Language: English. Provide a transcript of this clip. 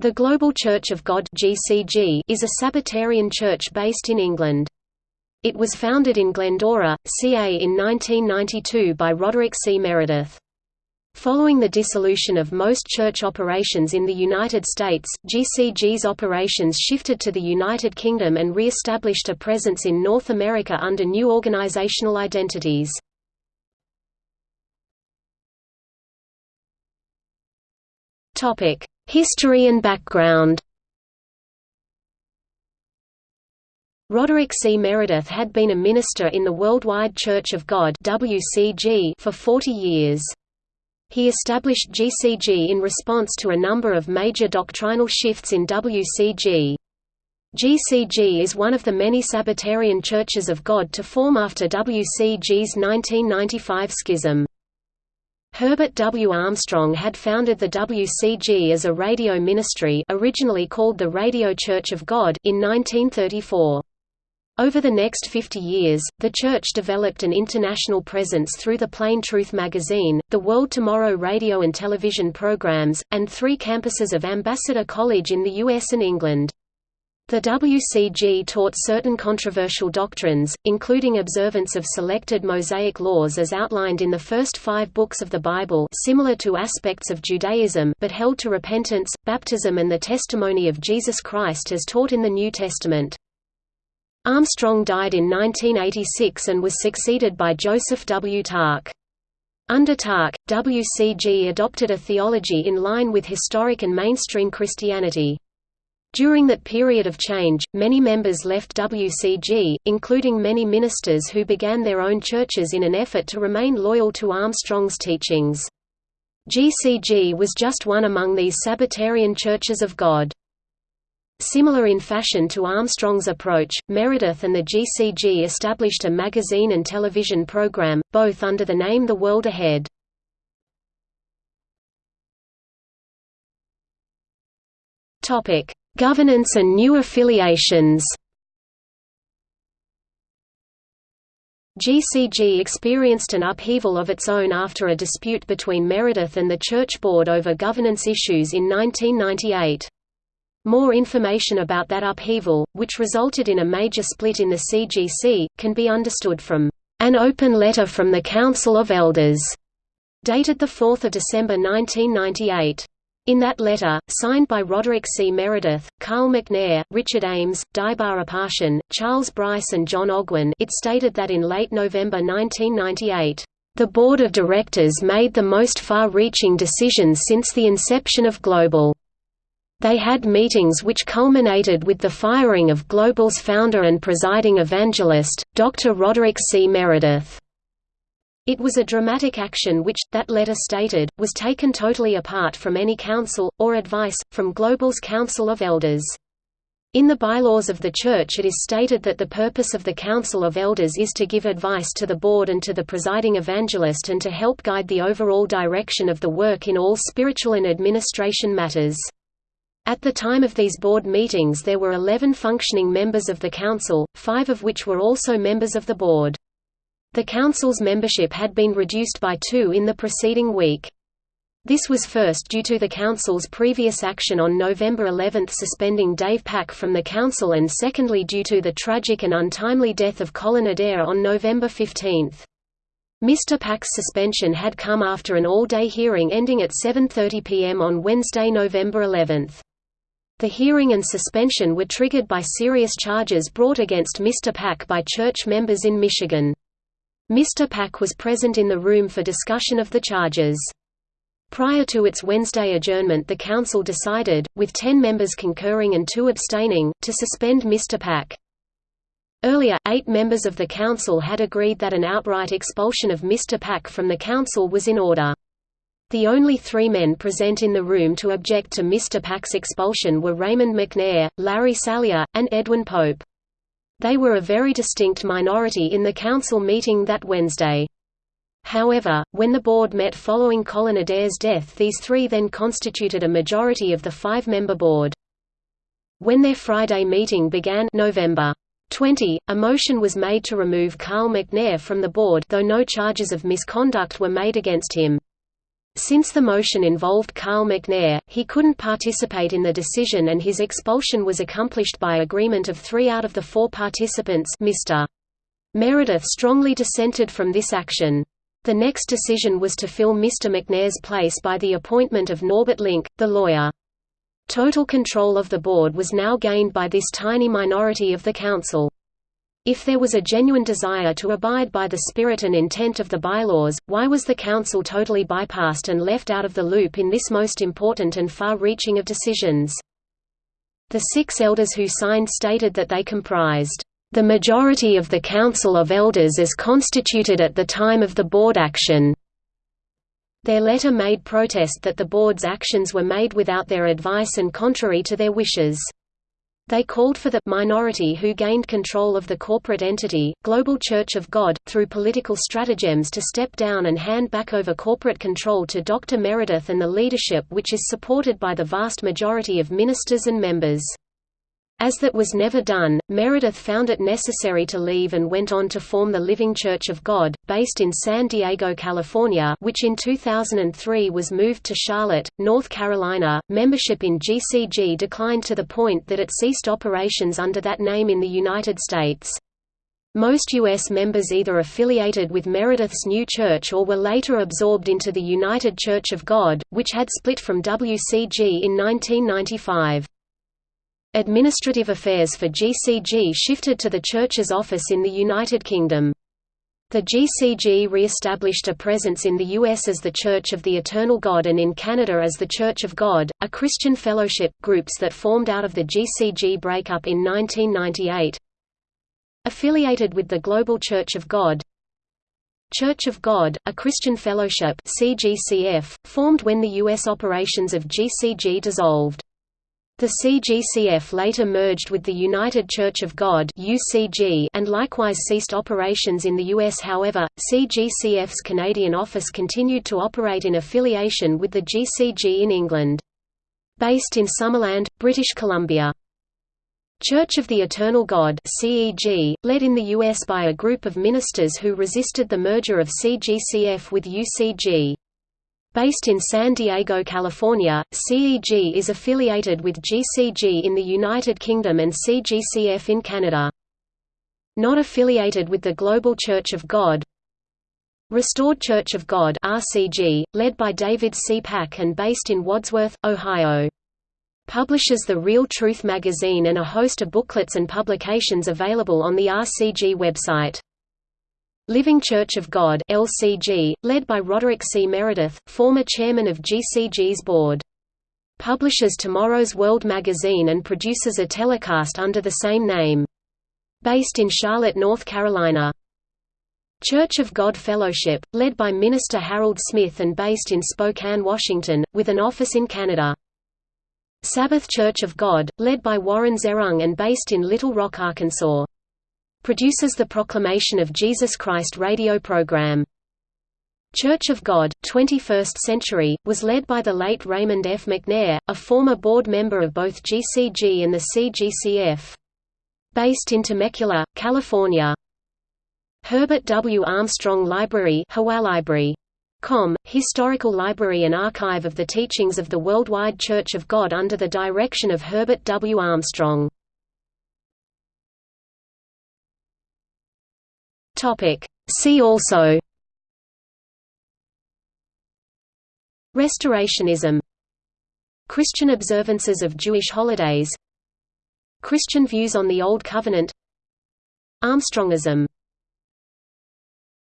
The Global Church of God (GCG) is a Sabbatarian church based in England. It was founded in Glendora, CA in 1992 by Roderick C. Meredith. Following the dissolution of most church operations in the United States, GCG's operations shifted to the United Kingdom and re-established a presence in North America under new organizational identities. Topic: History and background Roderick C. Meredith had been a minister in the Worldwide Church of God for 40 years. He established GCG in response to a number of major doctrinal shifts in WCG. GCG is one of the many Sabbatarian churches of God to form after WCG's 1995 schism. Herbert W. Armstrong had founded the WCG as a radio ministry originally called the Radio Church of God in 1934. Over the next 50 years, the church developed an international presence through the Plain Truth magazine, the World Tomorrow radio and television programs, and three campuses of Ambassador College in the US and England. The WCG taught certain controversial doctrines, including observance of selected Mosaic laws as outlined in the first five books of the Bible similar to aspects of Judaism but held to repentance, baptism and the testimony of Jesus Christ as taught in the New Testament. Armstrong died in 1986 and was succeeded by Joseph W. Tkach. Under Tkach, WCG adopted a theology in line with historic and mainstream Christianity. During that period of change, many members left WCG, including many ministers who began their own churches in an effort to remain loyal to Armstrong's teachings. GCG was just one among these Sabbatarian churches of God. Similar in fashion to Armstrong's approach, Meredith and the GCG established a magazine and television program, both under the name The World Ahead. Topic: Governance and new affiliations GCG experienced an upheaval of its own after a dispute between Meredith and the Church Board over governance issues in 1998. More information about that upheaval, which resulted in a major split in the CGC, can be understood from an open letter from the Council of Elders, dated 4 December 1998. In that letter, signed by Roderick C. Meredith, Carl McNair, Richard Ames, Dibar Apartian, Charles Bryce and John Ogwyn it stated that in late November 1998, "...the Board of Directors made the most far-reaching decisions since the inception of Global." They had meetings which culminated with the firing of Global's founder and presiding evangelist, Dr. Roderick C. Meredith. It was a dramatic action which, that letter stated, was taken totally apart from any counsel, or advice, from Global's Council of Elders. In the bylaws of the Church it is stated that the purpose of the Council of Elders is to give advice to the board and to the presiding evangelist and to help guide the overall direction of the work in all spiritual and administration matters. At the time of these board meetings there were 11 functioning members of the council, five of which were also members of the board. The council's membership had been reduced by two in the preceding week. This was first due to the council's previous action on November 11 suspending Dave Pack from the council and secondly due to the tragic and untimely death of Colin Adair on November 15. Mr. Pack's suspension had come after an all-day hearing ending at 7.30 p.m. on Wednesday, November 11. The hearing and suspension were triggered by serious charges brought against Mr. Pack by church members in Michigan. Mr. Pack was present in the room for discussion of the charges. Prior to its Wednesday adjournment the Council decided, with ten members concurring and two abstaining, to suspend Mr. Pack. Earlier, eight members of the Council had agreed that an outright expulsion of Mr. Pack from the Council was in order. The only three men present in the room to object to Mr. Pack's expulsion were Raymond McNair, Larry Salyer, and Edwin Pope. They were a very distinct minority in the council meeting that Wednesday. However, when the board met following Colin Adair's death these three then constituted a majority of the five-member board. When their Friday meeting began November 20, a motion was made to remove Carl McNair from the board though no charges of misconduct were made against him. Since the motion involved Carl McNair, he couldn't participate in the decision and his expulsion was accomplished by agreement of three out of the four participants Mr. Meredith strongly dissented from this action. The next decision was to fill Mr. McNair's place by the appointment of Norbert Link, the lawyer. Total control of the board was now gained by this tiny minority of the council. If there was a genuine desire to abide by the spirit and intent of the bylaws, why was the Council totally bypassed and left out of the loop in this most important and far-reaching of decisions? The six elders who signed stated that they comprised the majority of the Council of Elders as constituted at the time of the board action. Their letter made protest that the board's actions were made without their advice and contrary to their wishes. They called for the minority who gained control of the corporate entity, Global Church of God, through political stratagems to step down and hand back over corporate control to Dr. Meredith and the leadership which is supported by the vast majority of ministers and members. As that was never done, Meredith found it necessary to leave and went on to form the Living Church of God, based in San Diego, California, which in 2003 was moved to Charlotte, North Carolina. Membership in GCG declined to the point that it ceased operations under that name in the United States. Most U.S. members either affiliated with Meredith's new church or were later absorbed into the United Church of God, which had split from WCG in 1995. Administrative affairs for GCG shifted to the Church's office in the United Kingdom. The GCG re-established a presence in the U.S. as the Church of the Eternal God and in Canada as the Church of God, a Christian fellowship, groups that formed out of the GCG breakup in 1998. Affiliated with the Global Church of God Church of God, a Christian fellowship CGCF, formed when the U.S. operations of GCG dissolved. The CGCF later merged with the United Church of God (UCG) and likewise ceased operations in the US. However, CGCF's Canadian office continued to operate in affiliation with the GCG in England. Based in Summerland, British Columbia. Church of the Eternal God CEG, led in the US by a group of ministers who resisted the merger of CGCF with UCG. Based in San Diego, California, CEG is affiliated with GCG in the United Kingdom and CGCF in Canada. Not affiliated with the Global Church of God Restored Church of God RCG, led by David C. Pack and based in Wadsworth, Ohio. Publishes the Real Truth magazine and a host of booklets and publications available on the RCG website. Living Church of God LCG, led by Roderick C. Meredith, former chairman of GCG's board. Publishes Tomorrow's World magazine and produces a telecast under the same name. Based in Charlotte, North Carolina. Church of God Fellowship, led by Minister Harold Smith and based in Spokane, Washington, with an office in Canada. Sabbath Church of God, led by Warren Zehrung and based in Little Rock, Arkansas produces the Proclamation of Jesus Christ radio program. Church of God, 21st Century, was led by the late Raymond F. McNair, a former board member of both GCG and the CGCF. Based in Temecula, California. Herbert W. Armstrong Library Library. Com, historical library and archive of the teachings of the Worldwide Church of God under the direction of Herbert W. Armstrong. Topic. See also. Restorationism. Christian observances of Jewish holidays. Christian views on the Old Covenant. Armstrongism